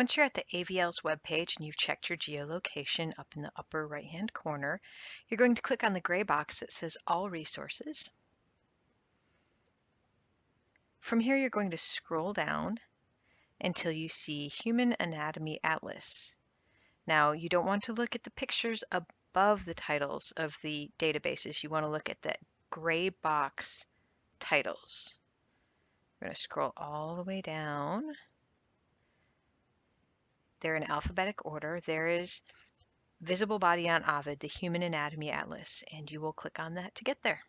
Once you're at the AVL's webpage and you've checked your geolocation up in the upper right hand corner, you're going to click on the gray box that says All Resources. From here, you're going to scroll down until you see Human Anatomy Atlas. Now, you don't want to look at the pictures above the titles of the databases. You want to look at the gray box titles. We're going to scroll all the way down they're in alphabetic order. There is Visible Body on Ovid, the Human Anatomy Atlas, and you will click on that to get there.